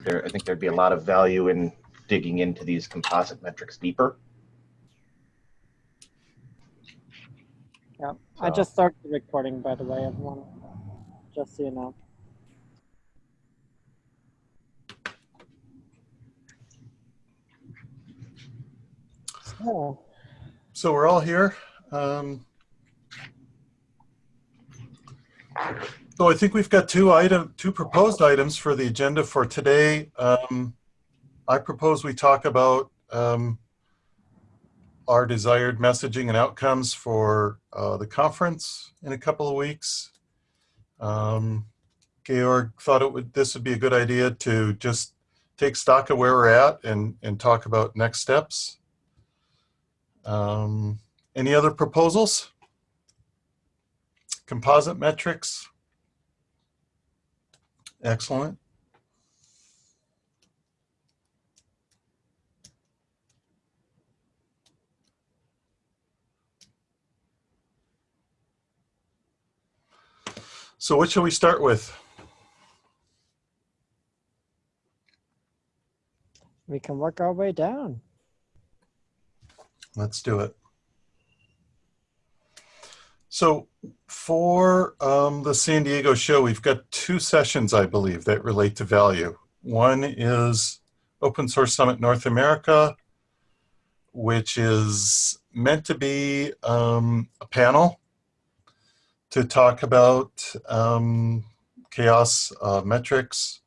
there, I think there'd be a lot of value in digging into these composite metrics deeper. Yeah, I just started the recording, by the way, everyone. Just so you know. So, So we're all here. Um, so I think we've got two item, two proposed items for the agenda for today. Um, I propose we talk about um, our desired messaging and outcomes for uh, the conference in a couple of weeks. Um, Georg thought it would this would be a good idea to just take stock of where we're at and and talk about next steps. Um, any other proposals? Composite metrics? Excellent. So what shall we start with? we can work our way down. Let's do it. So for um, the San Diego show, we've got two sessions, I believe, that relate to value. One is Open Source Summit North America, which is meant to be um, a panel to talk about um, chaos uh, metrics.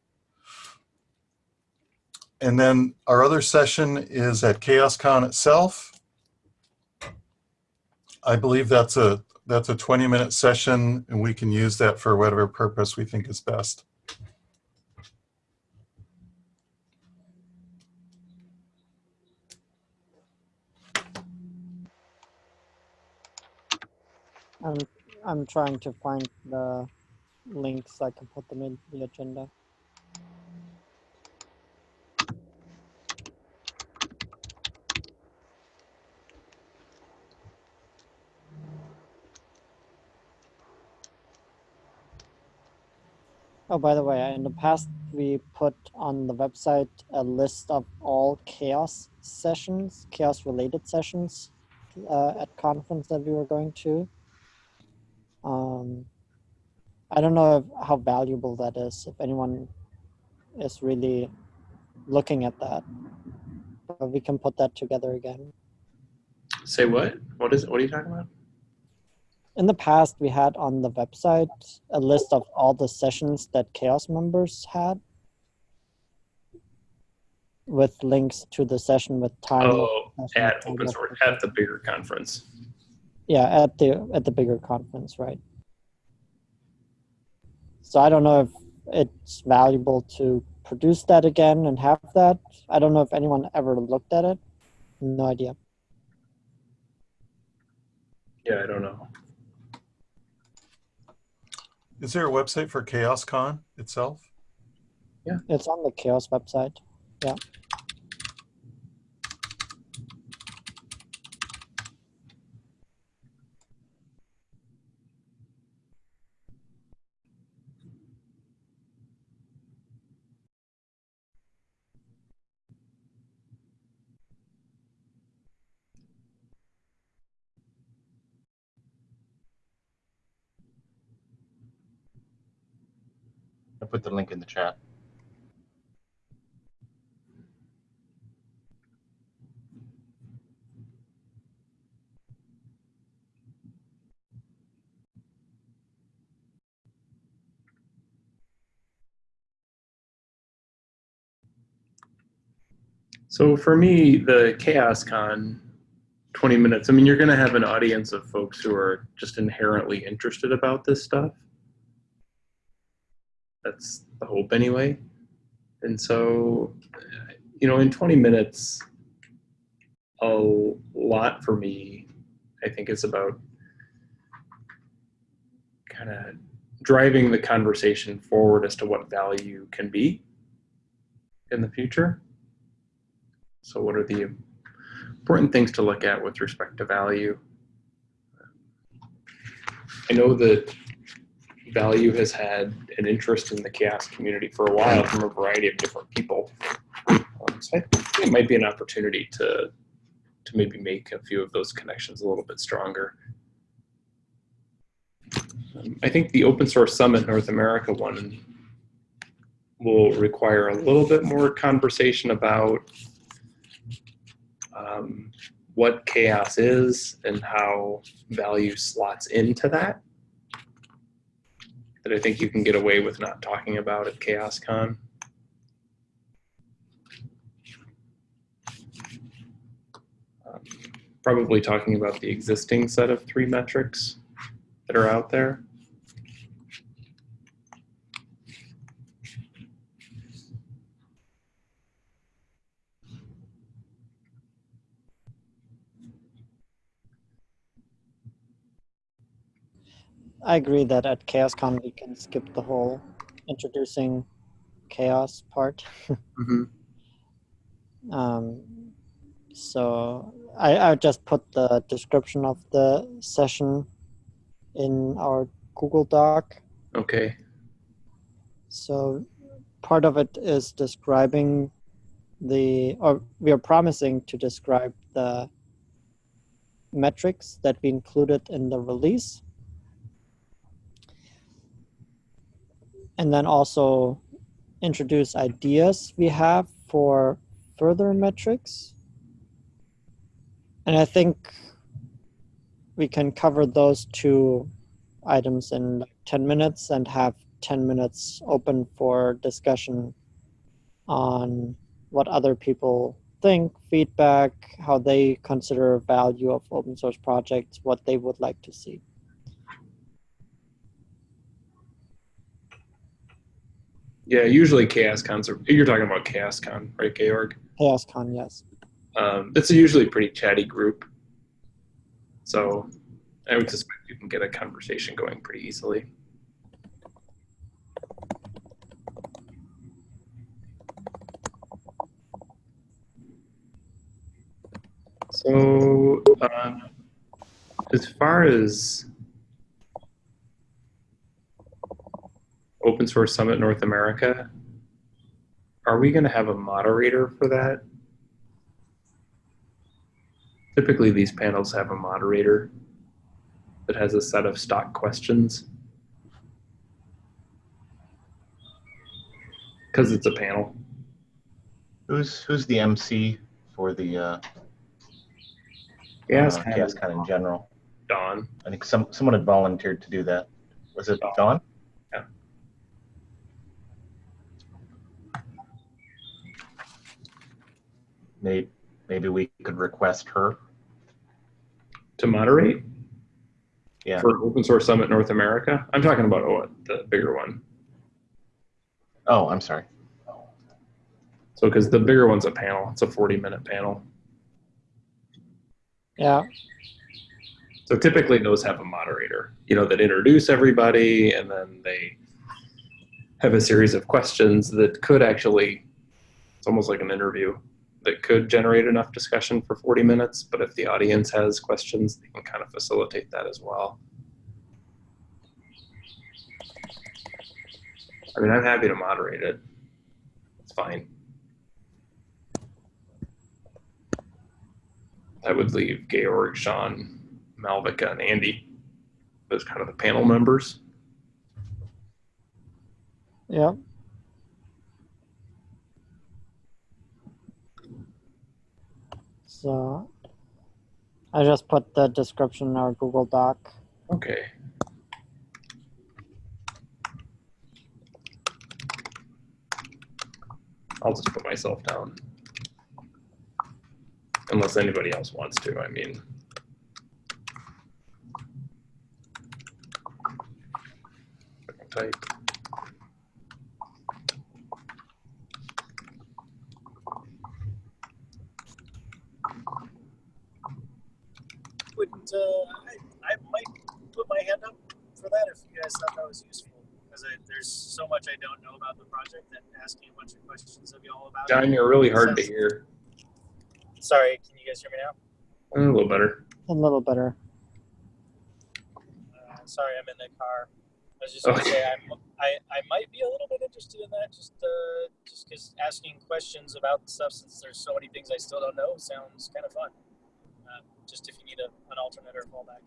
And then our other session is at CHAOSScon itself. I believe that's a that's a 20 minute session and we can use that for whatever purpose we think is best. I'm I'm trying to find the links I can put them in the agenda. Oh, by the way, in the past, we put on the website a list of all chaos sessions, chaos related sessions uh, at conference that we were going to. Um, I don't know if, how valuable that is, if anyone is really looking at that. But we can put that together again. Say what? What is? What are you talking about? In the past, we had on the website a list of all the sessions that CHAOSS members had with links to the session with time. Oh, at open source at the bigger conference. Yeah, at the at the bigger conference, right? So I don't know if it's valuable to produce that again and have that. I don't know if anyone ever looked at it. No idea. Yeah, I don't know. Is there a website for CHAOSScon itself? Yeah, it's on the CHAOSS website. I put the link in the chat. So for me, the Chaos Con 20 minutes, I mean, you're going to have an audience of folks who are just inherently interested about this stuff. That's the hope anyway. And so, you know, in 20 minutes, a lot for me, I think, is about kind of driving the conversation forward as to what value can be in the future. So what are the important things to look at with respect to value? I know that value has had an interest in the chaos community for a while from a variety of different people. Um, so I think it might be an opportunity to to maybe make a few of those connections a little bit stronger. Um, I think the Open Source Summit North America one will require a little bit more conversation about um, what chaos is and how value slots into that. That I think you can get away with not talking about at CHAOSScon. Um, probably talking about the existing set of three metrics that are out there. I agree that at CHAOSScon we can skip the whole introducing chaos part. Um, so I, I just put the description of the session in our Google Doc. Okay. So part of it is describing the, or we are promising to describe the metrics that we included in the release. And then also introduce ideas we have for further metrics. And I think we can cover those two items in like 10 minutes and have 10 minutes open for discussion on what other people think, feedback, how they consider value of open source projects, what they would like to see. Yeah, usually CHAOSScons are, you're talking about CHAOSScon, right, Georg? CHAOSScon, yes. Um, it's a usually pretty chatty group. So I would suspect you can get a conversation going pretty easily. So um, as far as Open Source Summit North America, are we going to have a moderator for that? Typically, these panels have a moderator that has a set of stock questions. Because it's a panel. Who's who's the MC for the uh, Yeah, uh, CHAOSScon in general? Dawn. I think some someone had volunteered to do that. Was it Dawn. Dawn? Yeah. Maybe maybe we could request her. to moderate Yeah. for Open Source Summit North America. I'm talking about oh, the bigger one. Oh, I'm sorry. So, because the bigger one's a panel, it's a 40 minute panel. Yeah, So typically those have a moderator, you know, that introduce everybody and then they have a series of questions that could actually, it's almost like an interview that could generate enough discussion for 40 minutes. But if the audience has questions, they can kind of facilitate that as well. I mean, I'm happy to moderate it. It's fine. I would leave Georg, Sean, Malvika, and Andy as kind of the panel members. yeah. So I just put the description in our Google Doc. Okay. I'll just put myself down. Unless anybody else wants to, I mean. Type. Uh, I, I might put my hand up for that if you guys thought that was useful. Because there's so much I don't know about the project that asking a bunch of questions of y'all about John, it. you're really hard to hear. Sorry, can you guys hear me now? A little better. A little better. Uh, sorry, I'm in the car. I was just gonna say I'm, I I might be a little bit interested in that. Just uh, just because asking questions about the stuff since there's so many things I still don't know sounds kind of fun. Just if you need a, an alternate or fallback.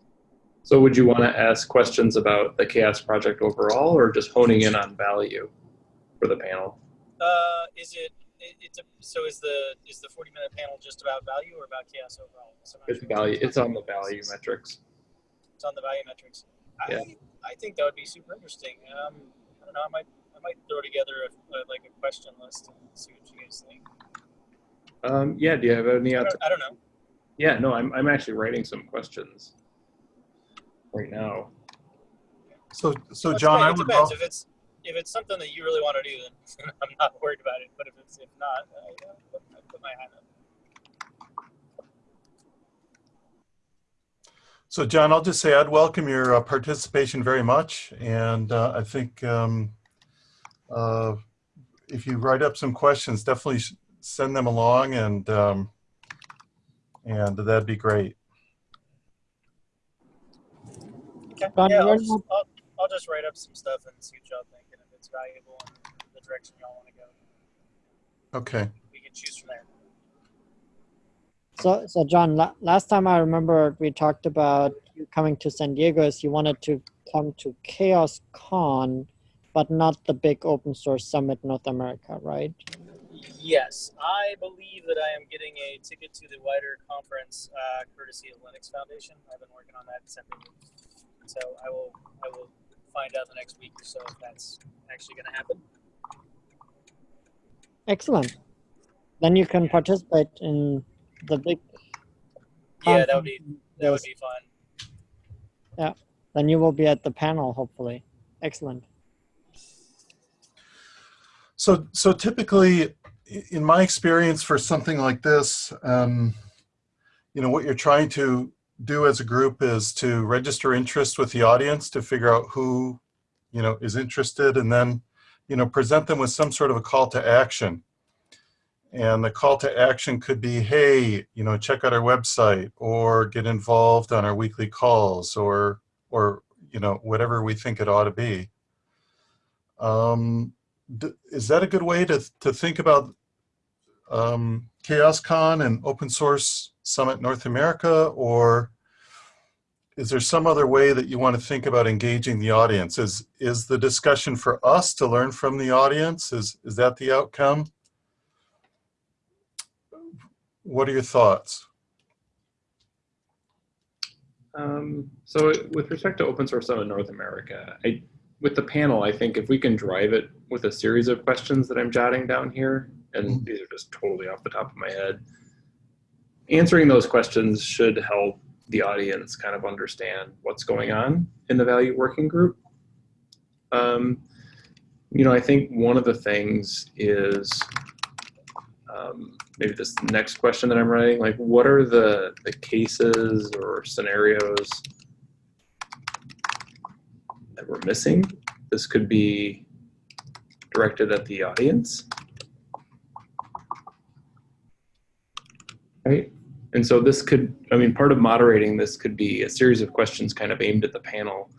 So would you want to ask questions about the chaos project overall or just honing in on value for the panel? Uh, is it? it it's a, so is the is the 40 minute panel just about value or about chaos overall? So It's sure. value. It's on the value metrics. It's on the value metrics. I, Yeah. I think that would be super interesting. Um, I don't know. I might I might throw together a, a, like a question list and see what you guys think. Um, yeah. Do you have any? I don't, I don't know. Yeah. No, I'm I'm actually writing some questions right now. So, so Well, it John, I depends- would it depends. love, If it's if it's something that you really want to do, then I'm not worried about it. But if it's if not, uh, put, I put my hand up. so John, I'll just say I'd welcome your uh, participation very much. And uh, I think um, uh, if you write up some questions, definitely send them along and, um, and that'd be great. Okay. Don, yeah, I'll just, I'll, I'll just write up some stuff and see what y'all think, and if it's valuable and the direction y'all want to go, Okay. we can choose from there. So, so John, la- last time I remember we talked about you coming to San Diego is you wanted to come to Chaos Con, but not the big open source summit North America, right? Yes, I believe that I am getting a ticket to the wider conference uh, courtesy of Linux Foundation. I've been working on that separately, so I will I will find out the next week or so if that's actually going to happen. Excellent. Then you can participate in the big. Yeah, that would be that would be fun. Yeah, then you will be at the panel, hopefully. Excellent. So, so typically, i- in my experience for something like this, um, you know, what you're trying to do as a group is to register interest with the audience to figure out who, you know, is interested and then, you know, present them with some sort of a call to action. And the call to action could be, hey, you know, check out our website or get involved on our weekly calls or, or, you know, whatever we think it ought to be. Um, is that a good way to, to think about um, ChaosCon and Open Source Summit North America, or is there some other way that you want to think about engaging the audience? Is is the discussion for us to learn from the audience? Is is that the outcome? What are your thoughts? Um, so with respect to open source summit North America, I, with the panel, I think if we can drive it with a series of questions that I'm jotting down here, and these are just totally off the top of my head, answering those questions should help the audience kind of understand what's going on in the value working group. Um, you know, I think one of the things is um, maybe this next question that I'm writing, like what are the, the cases or scenarios that we're missing? This could be directed at the audience. Right? And so this could, I mean, part of moderating this could be a series of questions kind of aimed at the panel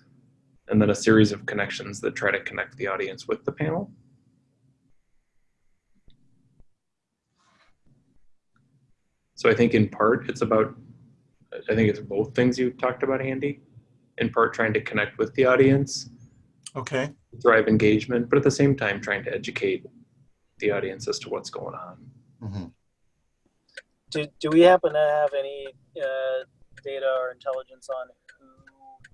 and then a series of connections that try to connect the audience with the panel. So I think in part it's about, I think it's both things you talked about, Andy. In part trying to connect with the audience, Okay. drive engagement, but at the same time trying to educate the audience as to what's going on. Mhm. Do, do we happen to have any uh, data or intelligence on who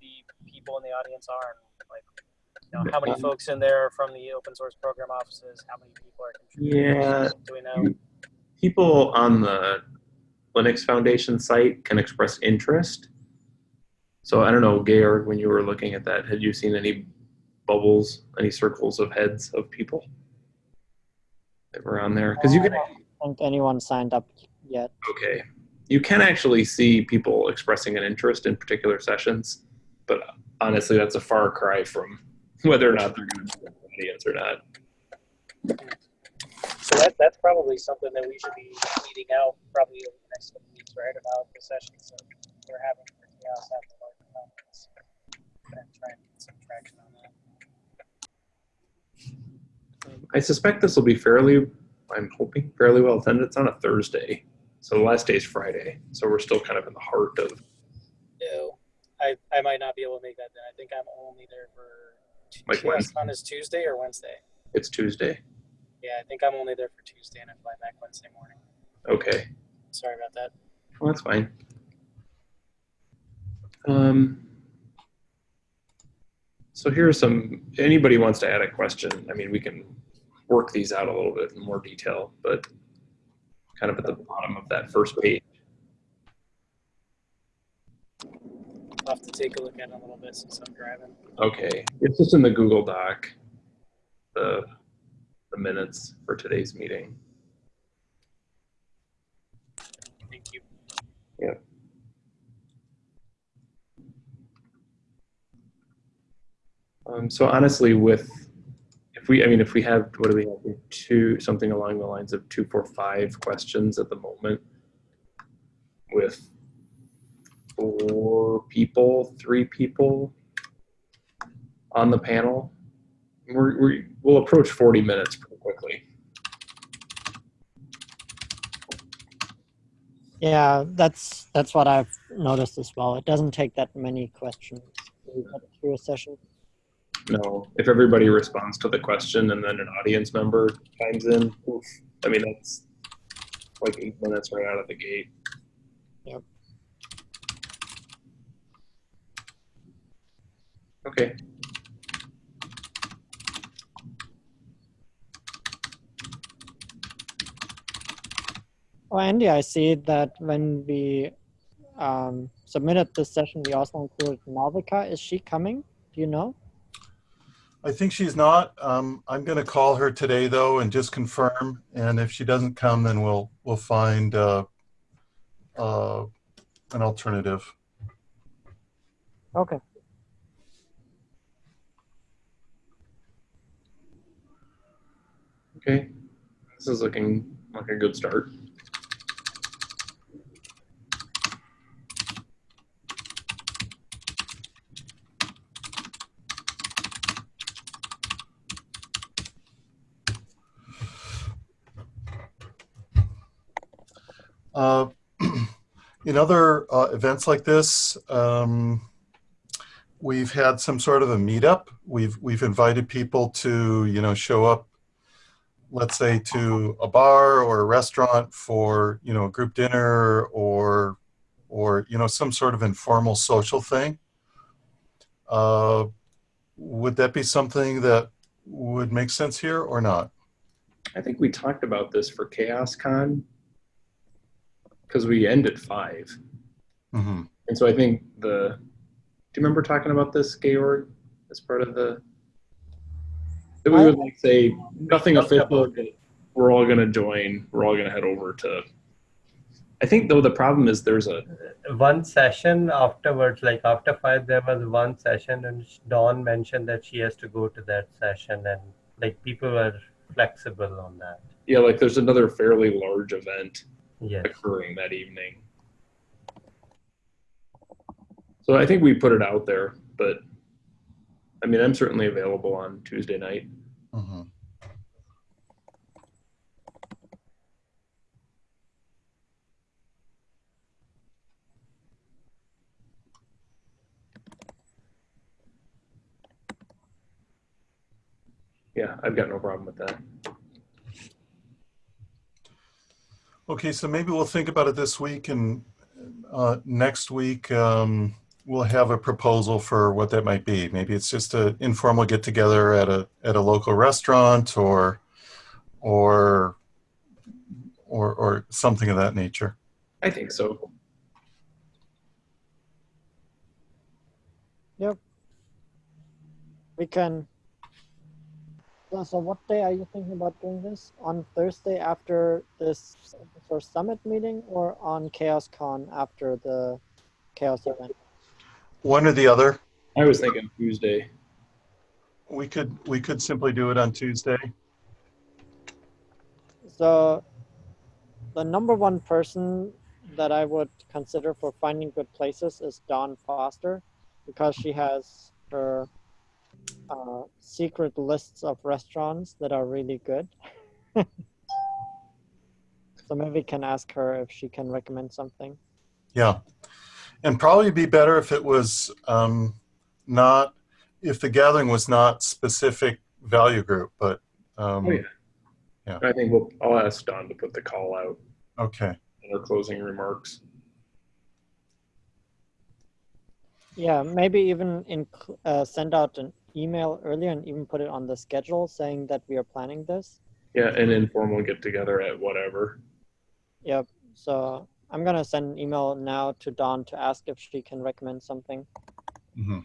the people in the audience are? and Like, you know, how many folks in there are from the open source program offices? How many people are contributing? Yeah. Do we know? People on the Linux Foundation site can express interest. So I don't know, Georg, when you were looking at that, had you seen any bubbles, any circles of heads of people that were on there? Because you can I don't think anyone signed up yet. Okay. You can actually see people expressing an interest in particular sessions, but honestly, that's a far cry from whether or not they're going to be an audience or not. So that, that's probably something that we should be meeting out probably over the next couple weeks, right? About the sessions that we're having for chaos at the larger conference. And try and get some traction on that. I suspect this will be fairly, I'm hoping, fairly well attended. It's on a Thursday. So the last day is Friday. So we're still kind of in the heart of, No, I, I might not be able to make that then. I think I'm only there for Like Chaos Con is Tuesday or Wednesday. it's Tuesday. Yeah, I think I'm only there for Tuesday and I fly back Wednesday morning. Okay. Sorry about that. Well, that's fine. Um, so here's some, anybody wants to add a question, I mean, we can work these out a little bit in more detail, but kind of at the bottom of that first page. I'll have to take a look at it a little bit since I'm driving. Okay, it's just in the Google Doc, the, the minutes for today's meeting. Thank you. Um, so honestly, with if we, I mean, if we have, what do we have? Two, something along the lines of two, four, five questions at the moment with four people, three people on the panel. We're, we, we'll approach 40 minutes pretty quickly. Yeah, that's that's what I've noticed as well. It doesn't take that many questions through a session. No, if everybody responds to the question and then an audience member chimes in, oof, I mean, that's like eight minutes right out of the gate. Yep. Okay. Oh, Andy, I see that when we um, submitted this session, we also included Malvika. Is she coming? Do you know? I think she's not. Um, I'm going to call her today though and just confirm. And if she doesn't come, then we'll we'll find uh, uh, an alternative. Okay. Okay. This is looking like a good start. Uh, in other uh, events like this, um, we've had some sort of a meetup. We've we've invited people to you know show up, let's say to a bar or a restaurant for you know a group dinner or or you know some sort of informal social thing. Uh, would that be something that would make sense here or not? I think we talked about this for Chaos Con because we end at five. hmm And so I think the, do you remember talking about this, Georg, as part of the, that we would like say, nothing official, but we're all gonna join, we're all gonna head over to, I think though the problem is there's a, one session afterwards, like after five, there was one session, and Dawn mentioned that she has to go to that session, and like people were flexible on that. yeah, like there's another fairly large event Yes. occurring that evening. So I think we put it out there, but I mean, I'm certainly available on Tuesday night. hmm Yeah, I've got no problem with that. Okay, so maybe we'll think about it this week and uh, next week um, we'll have a proposal for what that might be. Maybe it's just an informal get together at a at a local restaurant or or or or something of that nature. I think so. Yep. We can. Yeah, so what day are you thinking about doing this? On Thursday after this first summit meeting or on Chaos Con after the Chaos event? One or the other. I was thinking Tuesday. We could we could simply do it on Tuesday. So the number one person that I would consider for finding good places is Dawn Foster because she has her uh, secret lists of restaurants that are really good. so maybe we can ask her if she can recommend something. Yeah. And probably be better if it was um, not, if the gathering was not specific value group, but um, Oh, yeah. Yeah. I think we'll, I'll ask Dawn to put the call out okay. in her closing remarks. Yeah, maybe even in, uh, send out an email earlier and even put it on the schedule saying that we are planning this. Yeah, an informal get together at whatever. Yep. So I'm gonna send an email now to Dawn to ask if she can recommend something. hmm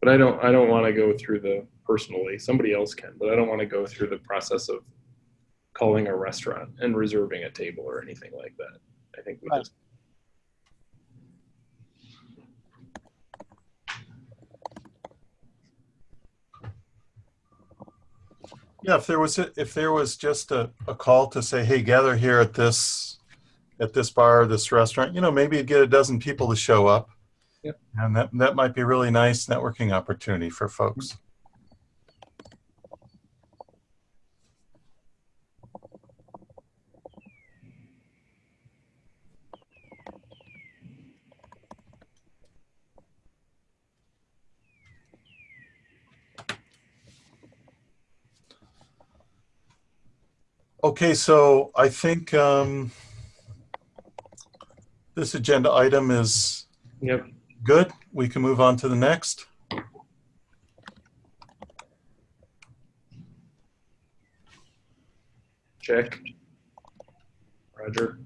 But I don't I don't want to go through the personally. Somebody else can, but I don't want to go through the process of calling a restaurant and reserving a table or anything like that. I think we Right. just Yeah, if there was a, if there was just a, a call to say, hey, gather here at this at this bar, or this restaurant, you know, maybe you'd get a dozen people to show up. Yep. And that that might be a really nice networking opportunity for folks. Okay, so I think um, this agenda item is Yep. good. We can move on to the next. Check. Roger.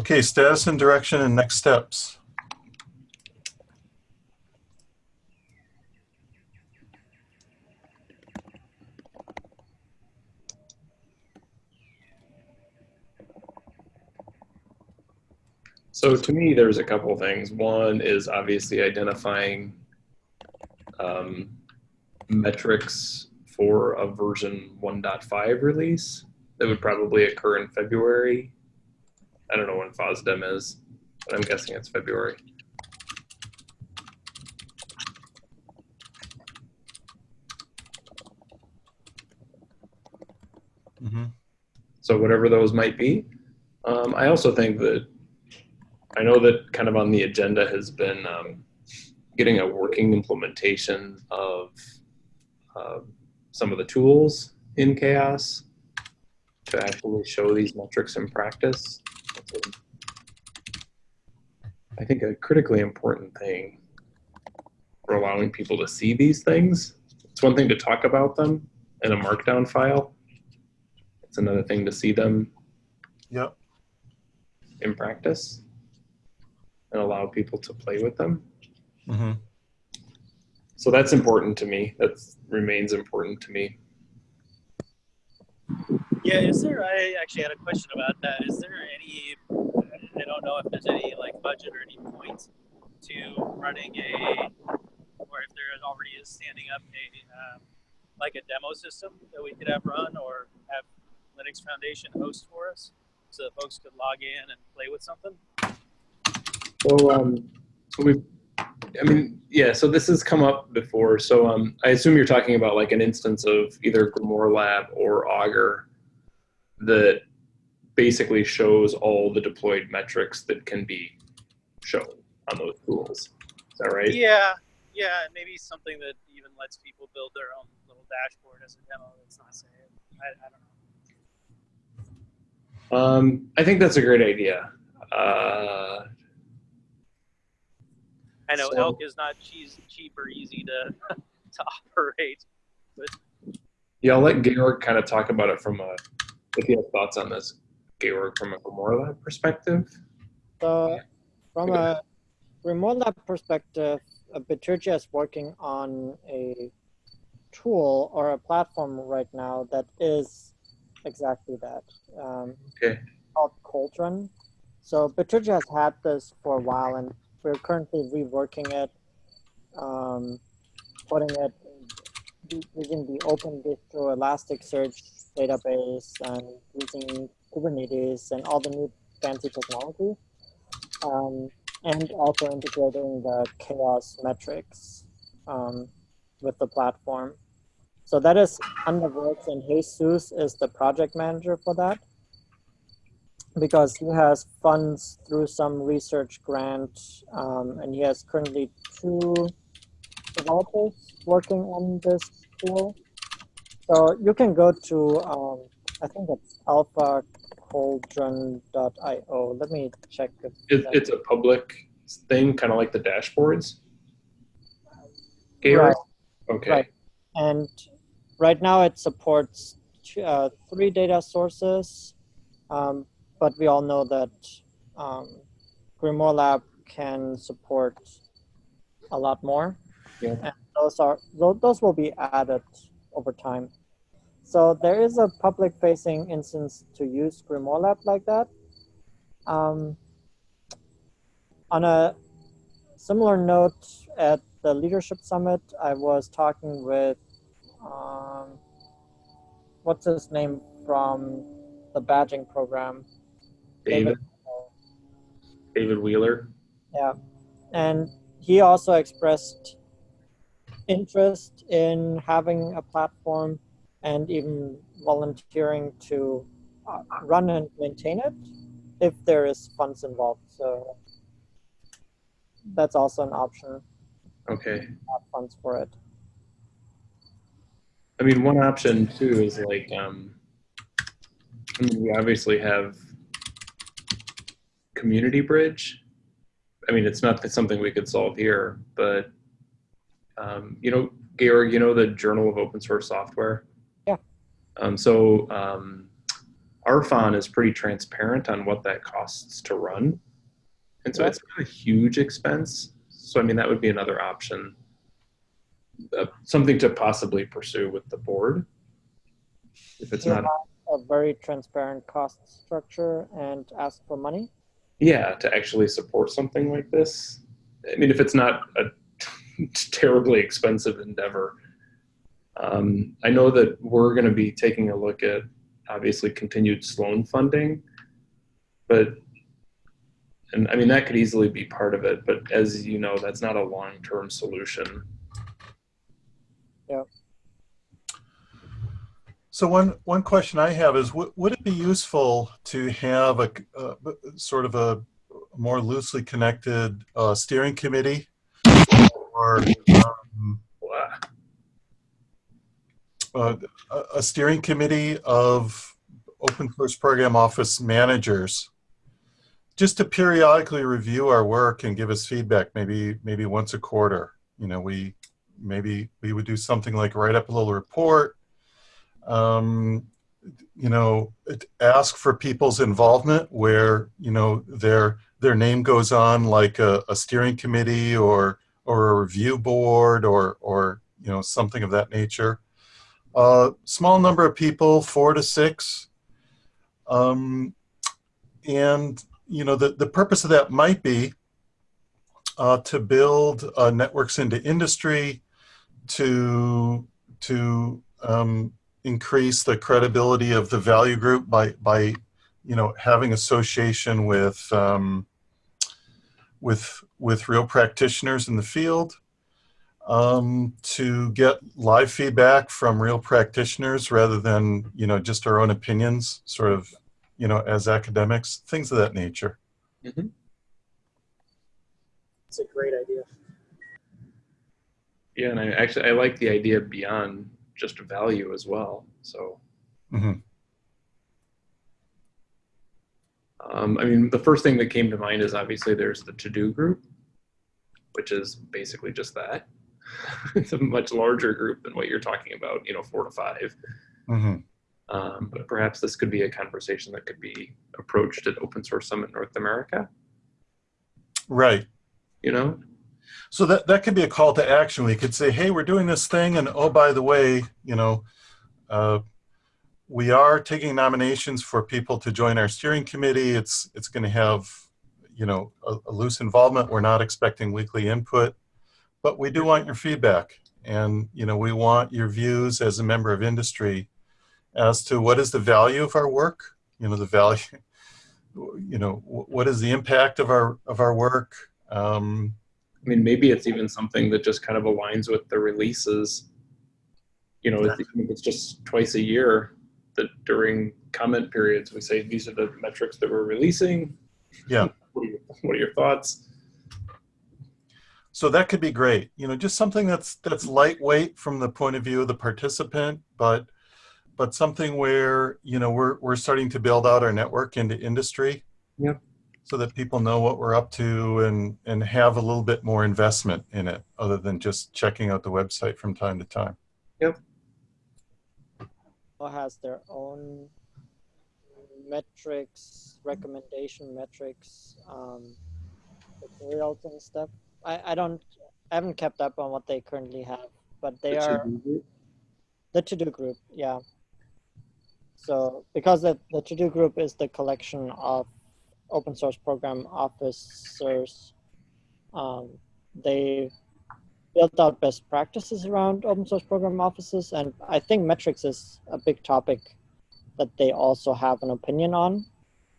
Okay, status and direction and next steps. So to me, there's a couple of things. One is obviously identifying um, metrics for a version 1.5 release that would probably occur in February. I don't know when FOSDEM is, but I'm guessing it's February. hmm So whatever those might be. Um, I also think that I know that kind of on the agenda has been um, getting a working implementation of uh, some of the tools in CHAOSS to actually show these metrics in practice. I think a critically important thing for allowing people to see these things. It's one thing to talk about them in a markdown file. It's another thing to see them Yep. in practice and allow people to play with them. hmm So that's important to me. That remains important to me. Yeah, is there? I actually had a question about that. Is there any? I don't know if there's any like budget or any point to running a, or if there already is standing up a um, like a demo system that we could have run or have Linux Foundation host for us, so that folks could log in and play with something. So um, we, I mean, yeah. So this has come up before. So um, I assume you're talking about like an instance of either Grimoire Lab or Augur that basically shows all the deployed metrics that can be shown on those tools. Is that right? Yeah, yeah, maybe something that even lets people build their own little dashboard as a demo. That's not saying. I, I don't know. Um, I think that's a great idea. Uh, I know So- elk is not cheese, cheap or easy to to operate. yeah, I'll let Georg kind of talk about it from a, if you have thoughts on this, Georg, from a Grimoire Lab perspective. So from a Grimoire Lab perspective, uh, Bitergia is working on a tool or a platform right now that is exactly that. Um, Okay. Called Cauldron. So Bitergia has had this for a while, and we're currently reworking it, um, putting it using the Open Distro Elasticsearch database and using Kubernetes and all the new fancy technology, um, and also integrating the chaos metrics um, with the platform. So that is under works, and Jesus is the project manager for that because he has funds through some research grant, um, and he has currently two developers working on this tool. So you can go to, um, I think it's alphacauldron.io. Let me check. If It, it's a public thing, kind of like the dashboards. Right. Okay. Right. And right now it supports two, uh, three data sources, um, but we all know that um, Grimoire Lab can support a lot more. Yeah. And those are tho- those will be added over time. So there is a public-facing instance to use Grimoire Lab like that. Um, on a similar note, at the leadership summit, I was talking with um, what's his name from the badging program, David, David Wheeler. Yeah, and he also expressed interest in having a platform and even volunteering to uh, run and maintain it if there is funds involved. So that's also an option. Okay. Have funds for it. I mean, one option too is like, um, I mean, we obviously have community bridge. I mean, it's not something we could solve here, but um, you know, Georg, you know the Journal of Open Source Software. Yeah. Um, so um, Arfon is pretty transparent on what that costs to run, and so it's not a huge expense. So I mean, that would be another option uh, something to possibly pursue with the board. If it's You not, a very transparent cost structure and ask for money. yeah, to actually support something like this. I mean, if it's not a terribly expensive endeavor. Um, I know that we're going to be taking a look at obviously continued Sloan funding, but and I mean that could easily be part of it. But as you know, that's not a long-term solution. Yeah. So one one question I have is, would would it be useful to have a uh, sort of a more loosely connected uh, steering committee, or um, Blah. Uh, a- steering committee of open source program office managers, just to periodically review our work and give us feedback, maybe maybe once a quarter. You know, we maybe we would do something like write up a little report. Um, you know, ask for people's involvement where you know their their name goes on like a, a steering committee or or a review board or or you know something of that nature. Uh, small number of people, four to six. Um, and, you know, the, the purpose of that might be uh, to build uh, networks into industry, to, to um, increase the credibility of the value group by, by you know, having association with, um, with, with real practitioners in the field um, to get live feedback from real practitioners rather than you know just our own opinions, sort of you know as academics, things of that nature. It's a great idea. Yeah, and I actually I like the idea beyond just value as well. So, Mhm. um, I mean, the first thing that came to mind is obviously there's the to-do group, which is basically just that. it's a much larger group than what you're talking about, you know, four to five. hmm Um, but perhaps this could be a conversation that could be approached at Open Source Summit North America. Right. You know, So that that could be a call to action. We could say, "Hey, we're doing this thing, and oh, by the way, you know, uh, we are taking nominations for people to join our steering committee. It's it's going to have, you know, a, a loose involvement. We're not expecting weekly input, but we do want your feedback. And, you know, we want your views as a member of industry as to what is the value of our work, you know, the value, you know, what is the impact of our, of our work? Um, I mean, maybe it's even something that just kind of aligns with the releases. You know, if it's just twice a year that during comment periods, we say, these are the metrics that we're releasing. Yeah. What are your, what are your thoughts? So that could be great. You know, just something that's that's lightweight from the point of view of the participant, but but something where you know we're we're starting to build out our network into industry. Yep. So that people know what we're up to and and have a little bit more investment in it, other than just checking out the website from time to time. Yep. Or has their own metrics, recommendation metrics, um, materials and stuff. I, I don't, I haven't kept up on what they currently have, but they The are the TODO Group, yeah. So because the, the TODO Group is the collection of open source program officers, um, they built out best practices around open source program offices, and I think metrics is a big topic that they also have an opinion on.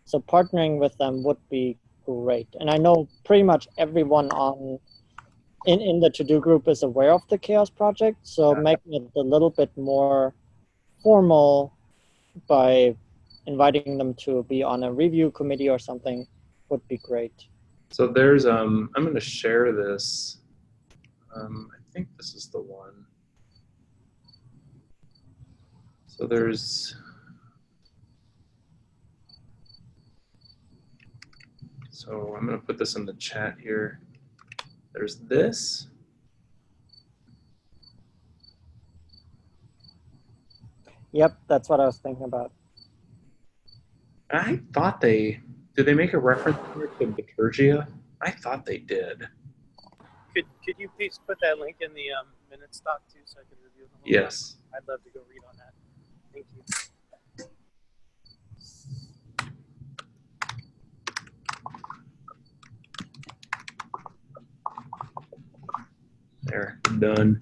So partnering with them would be great. And I know pretty much everyone on in, in the TODO Group is aware of the CHAOSS project so making it a little bit more formal by inviting them to be on a review committee or something would be great So there's, um, I'm going to share this. Um, I think this is the one. So there's. So I'm going to put this in the chat here. There's this. yep that's what i was thinking about I thought they did. They make a reference here to Bitergia. I thought they did. Could could you please put that link in the um, minutes doc too, so I can review them? Yes. I'd love to go read on that. Thank you. There, done.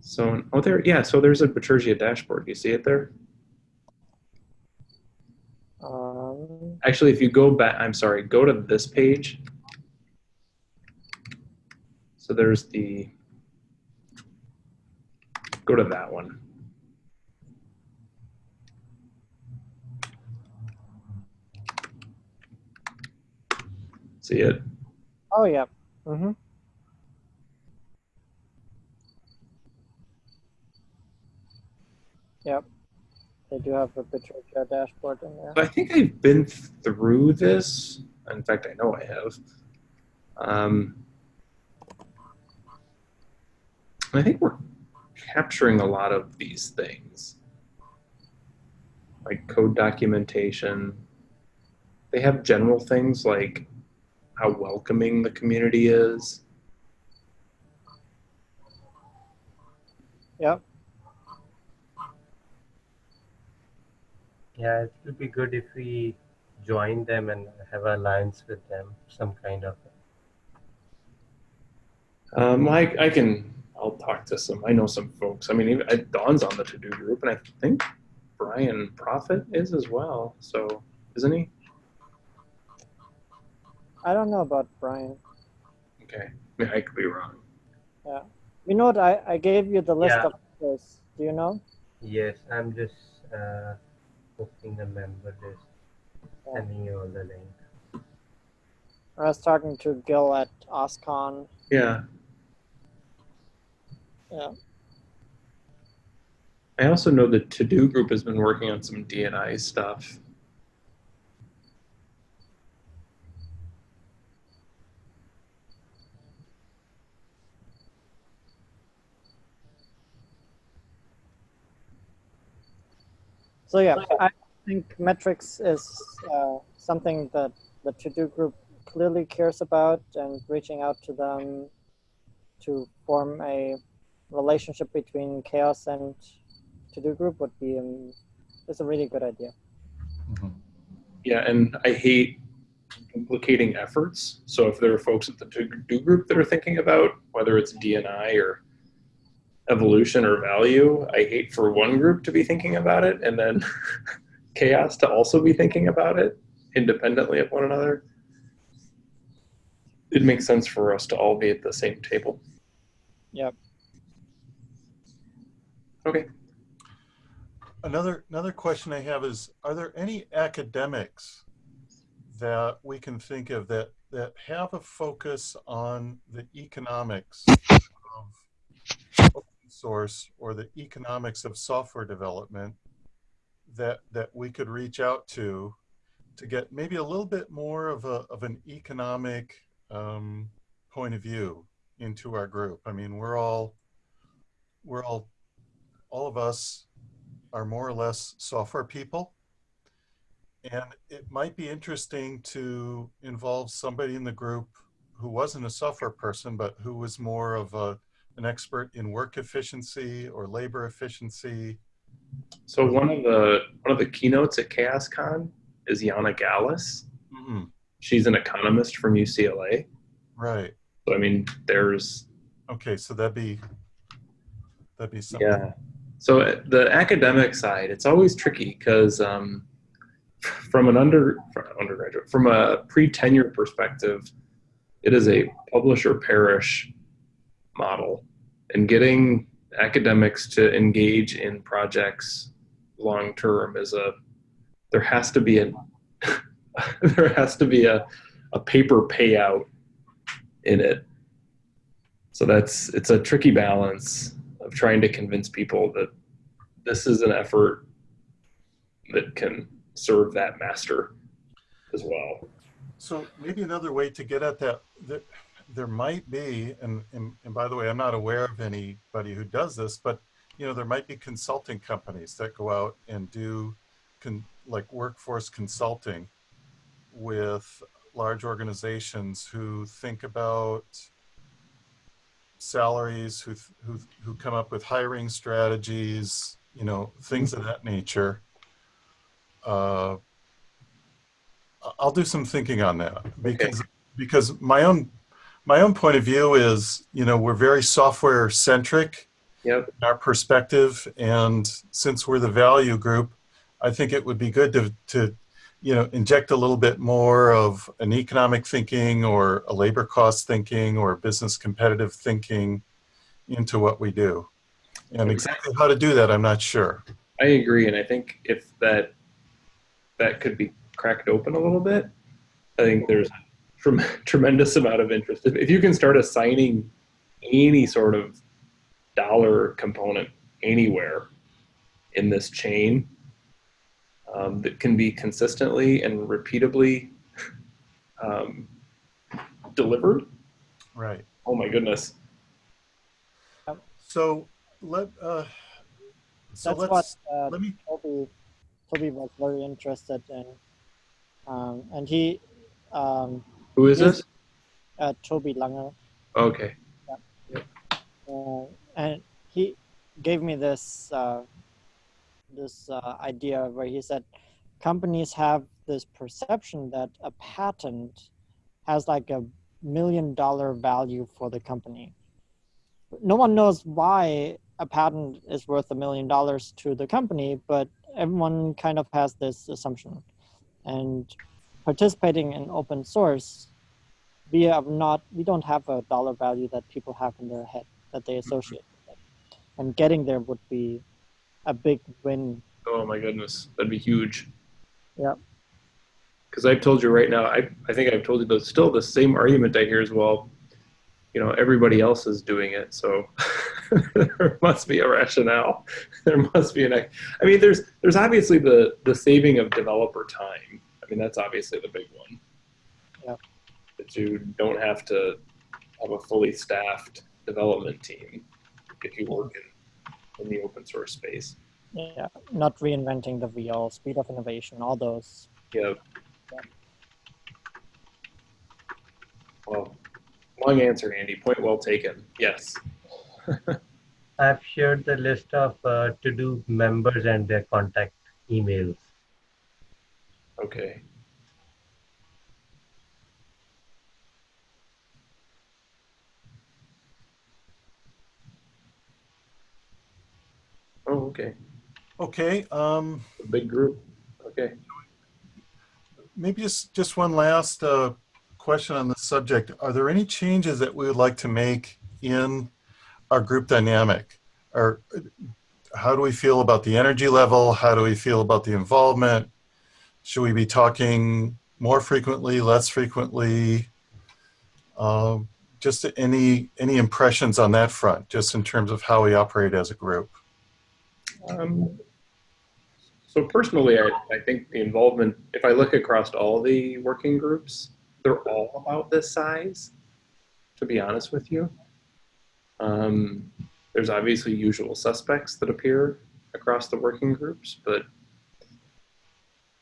So, oh, there, yeah. So there's a Bitergia dashboard. Do you see it there? um, Actually, if you go back, I'm sorry, go to this page. So there's the, go to that one. See it? oh yeah mm-hmm. yep they do have a Bitergia dashboard in there I think I've been through this. In fact, I know I have. Um, I think we're capturing a lot of these things, like code documentation. They have general things like how welcoming the community is. Yeah. Yeah, it would be good if we join them and have an alliance with them, some kind of. Um, I, I can, I'll talk to some, I know some folks. I mean, even, uh, Dawn's on the TODO Group and I think Brian Proffitt is as well. So, isn't he? I don't know about brian Okay. I, mean, I could be wrong. Yeah, you know what i, I gave you the list Yeah. of this do you know Yes, I'm just uh, posting the member list, Yeah. sending you all the link. i was talking to gil at OSCON Yeah. yeah I also know the TODO Group has been working on some D&I stuff. So yeah, I think metrics is uh, something that the TODO Group clearly cares about, and reaching out to them to form a relationship between CHAOSS and TODO Group would be um, is a really good idea. Mhm. Yeah, and I hate implicating efforts. So if there are folks at the TODO Group that are thinking about whether it's D&I or evolution or value, I hate for one group to be thinking about it and then CHAOSS to also be thinking about it independently of one another. It makes sense for us to all be at the same table. Yep. Okay. Another, another question I have is, are there any academics that we can think of that, that have a focus on the economics of open source or the economics of software development that, that we could reach out to to get maybe a little bit more of a, of an economic um, point of view into our group? I mean, we're all, we're all, all of us are more or less software people. And it might be interesting to involve somebody in the group who wasn't a software person, but who was more of a, an expert in work efficiency or labor efficiency. So one of the one of the keynotes at CHAOSScon is Jana Gallus. Mhm, She's an economist from UCLA. Right. So I mean, there's Okay, so that'd be, that'd be something. yeah. So uh, the academic side, it's always tricky because um, from an under from undergraduate, from a pre-tenure perspective, it is a publish or perish model, and getting academics to engage in projects long term is a there has to be a there has to be a, a paper payout in it. So that's it's a tricky balance of trying to convince people that this is an effort that can serve that master as well. So maybe another way to get at that, that there might be, and, and, and by the way, I'm not aware of anybody who does this, but you know, there might be consulting companies that go out and do con, like workforce consulting with large organizations who think about salaries, who, who, who come up with hiring strategies, you know, things of that nature. Uh, I'll do some thinking on that because because my own my own point of view is you know we're very software centric Yep. in our perspective and since we're the value group I think it would be good to to you know inject a little bit more of an economic thinking or a labor cost thinking or business competitive thinking into what we do. And exactly how to do that I'm not sure. I agree, and I think if that that could be cracked open a little bit, I think there's trem- tremendous amount of interest. If, if you can start assigning any sort of dollar component anywhere in this chain um, that can be consistently and repeatably um, delivered, right oh my goodness. so let uh so That's let's what uh, let me Tobie, Tobie was very interested in. Um, and he, um, Who is this? uh, Tobie Langel, Okay. uh, and he gave me this uh, this uh, idea where he said companies have this perception that a patent has like a million dollar value for the company. No one knows why a patent is worth a million dollars to the company, but everyone kind of has this assumption. And participating in open source, we have not we don't have a dollar value that people have in their head that they mm-hmm. associate with it. And getting there would be a big win. Oh my goodness, that'd be huge. Yeah. Because I've told you right now, I, I think I've told you, but still the same argument I hear as well. You know, everybody else is doing it, so there must be a rationale. There must be an. I mean, there's there's obviously the the saving of developer time. I mean, that's obviously the big one. Yep. That you don't have to have a fully staffed development team if you work in in the open source space. Yeah, not reinventing the wheel, speed of innovation, all those. Yeah. Well, long answer, Andy. Point well taken. Yes. I've shared the list of uh, TODO members and their contact emails. Okay. Oh, okay. Okay. Um, A big group. Okay. Maybe just, just one last uh, question on the subject. Are there any changes that we would like to make in our group dynamic? Or uh, how do we feel about the energy level? How do we feel about the involvement? Should we be talking more frequently, less frequently? Um, just any any impressions on that front, just in terms of how we operate as a group. Um, so personally, I, I think the involvement, if I look across all the working groups, they're all about this size, to be honest with you. Um, there's obviously usual suspects that appear across the working groups, but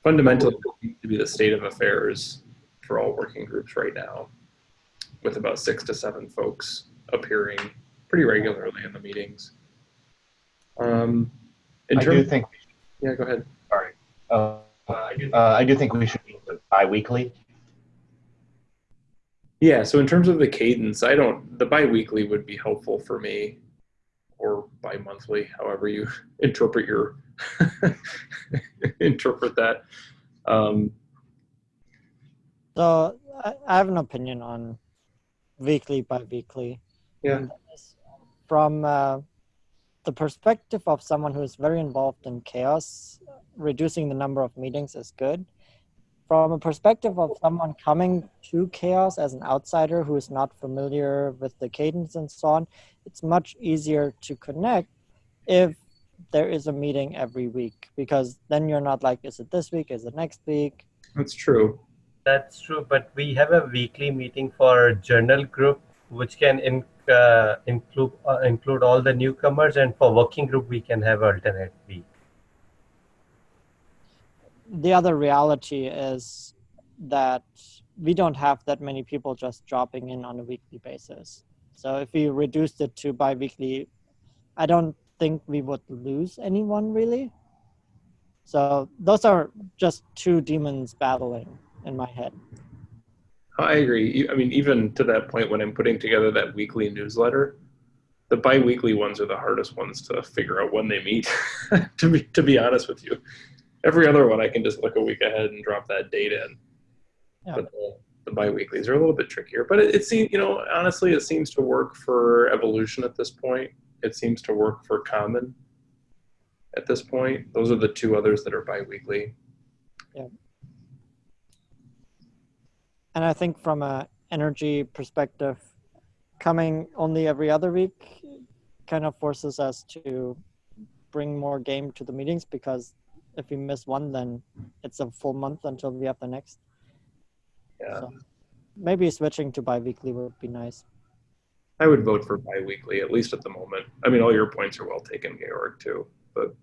fundamentally, seems to be the state of affairs for all working groups right now, with about six to seven folks appearing pretty regularly in the meetings. Um, in I do think, yeah, go ahead. sorry. Uh, uh, I do think we should be bi-weekly. Yeah, so in terms of the cadence, I don't, the bi-weekly would be helpful for me or bi-monthly, however you interpret your, interpret that. Um, So I, I have an opinion on weekly by weekly. Yeah. From uh, the perspective of someone who is very involved in CHAOSS, reducing the number of meetings is good. From a perspective of someone coming to CHAOSS as an outsider who is not familiar with the cadence and so on, it's much easier to connect if there is a meeting every week because then you're not like, is it this week? Is it next week? that's true. That's true, but we have a weekly meeting for journal group, which can in, uh, include uh, include all the newcomers, and for working group we can have alternate week. The other reality is that we don't have that many people just dropping in on a weekly basis. So if we reduced it to bi-weekly, I don't think we would lose anyone really. So those are just two demons battling in my head. I agree. I mean, even to that point, when I'm putting together that weekly newsletter, the bi-weekly ones are the hardest ones to figure out when they meet. to be to be honest with you, every other one I can just look a week ahead and drop that date in. Yeah. But the, the bi-weeklies are a little bit trickier. But it, it seems, you know, honestly, it seems to work for evolution at this point. It seems to work for common at this point. Those are the two others that are bi-weekly. Yeah. And I think from a energy perspective, coming only every other week kind of forces us to bring more game to the meetings because if we miss one, then it's a full month until we have the next. Yeah. So maybe switching to bi-weekly would be nice. I would vote for bi-weekly, at least at the moment. I mean, all your points are well taken, Georg, too. But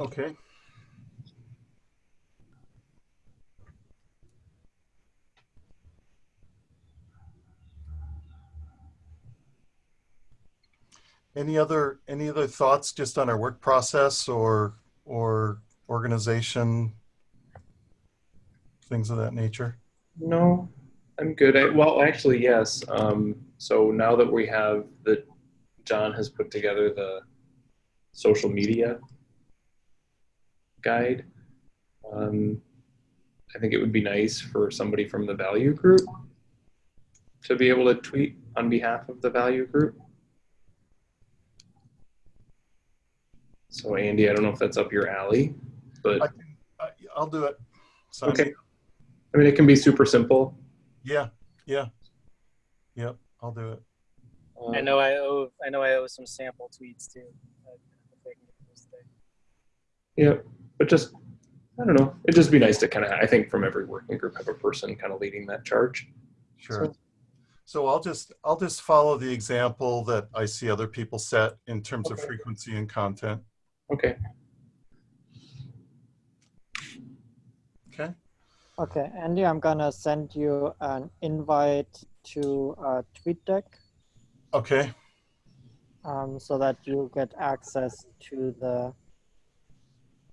Okay. Any other, any other thoughts just on our work process or, or organization? Things of that nature? no, I'm good. I, well, actually, yes. Um, so now that we have the, John has put together the social media guide. Um, I think it would be nice for somebody from the value group to be able to tweet on behalf of the value group. So Andy, I don't know if that's up your alley, but I can, I- I'll do it. Sign Okay. me. I mean, it can be super simple. Yeah, yeah. Yep, I'll do it. Um, I know I owe I know I owe some sample tweets too. I- if I can get those today. Yeah, but just I don't know. It'd just be nice to kind of I think from every working group have a person kind of leading that charge. Sure. So I'll just, I'll just follow the example that I see other people set in terms of frequency and content. Okay. Okay? Okay, Andy, I'm gonna send you an invite to uh, TweetDeck Okay, um, so that you get access to the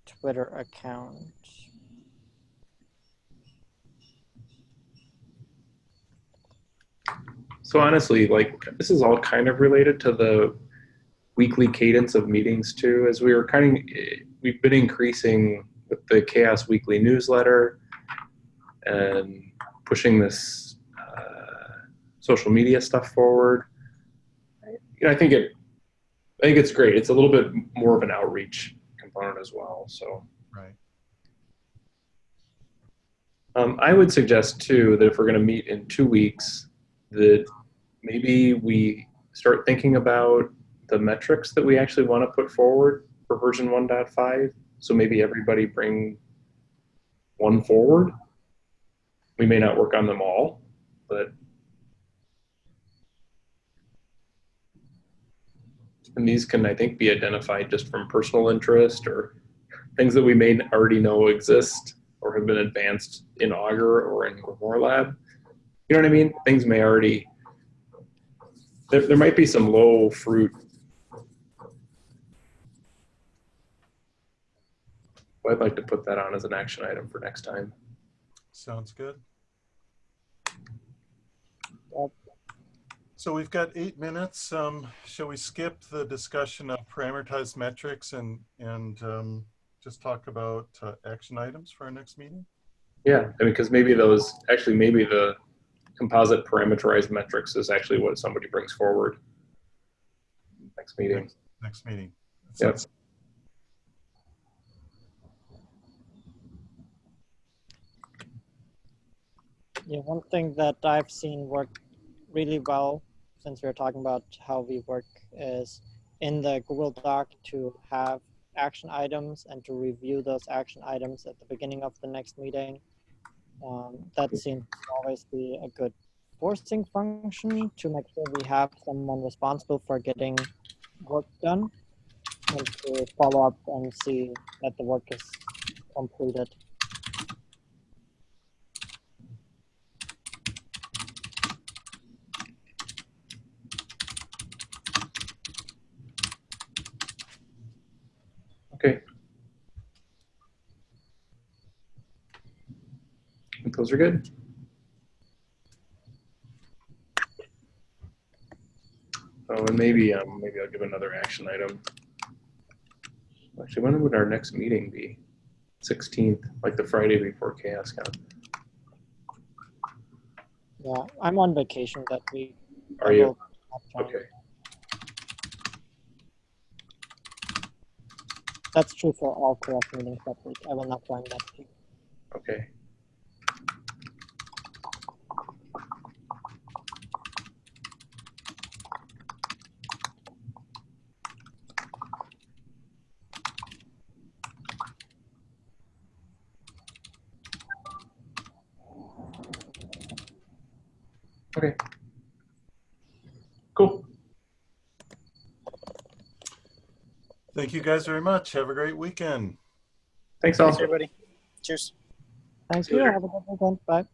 Twitter account. So honestly, like this is all kind of related to the weekly cadence of meetings too. As we were kind of, we've been increasing with the CHAOSS Weekly newsletter and pushing this uh, social media stuff forward. You know, I think it, I think it's great. It's a little bit more of an outreach component as well. So. Right. Um, I would suggest too that if we're going to meet in two weeks, that maybe we start thinking about the metrics that we actually want to put forward for version 1.5. So maybe everybody bring one forward. We may not work on them all, but and these can I think be identified just from personal interest or things that we may already know exist or have been advanced in Augur or in Grimoire Lab. You know what I mean? Things may already, there, there might be some low fruit. I'd like to put that on as an action item for next time. Sounds good. So we've got eight minutes. Um, shall we skip the discussion of parameterized metrics and, and um, just talk about uh, action items for our next meeting? Yeah, I mean, because maybe those, actually, maybe the composite parameterized metrics is actually what somebody brings forward next meeting. Next meeting. Yep. Yeah, one thing that I've seen work really well since we are talking about how we work is in the Google Doc to have action items and to review those action items at the beginning of the next meeting. Um, that seems to always be a good forcing function to make sure we have someone responsible for getting work done and to follow up and see that the work is completed. Okay. I think those are good. Oh, and maybe um, maybe I'll give another action item. Actually, when would our next meeting be? 16th, like the Friday before CHAOSS CHAOSScon. Yeah, I'm on vacation that week. Are you? will have time. Okay. That's true for all CHAOSS meetings that week. I will not join that week. Okay. Thank you guys very much. Have a great weekend. Thanks, all. Thanks, everybody. Cheers. Thanks, See you you. Have a good weekend. Bye.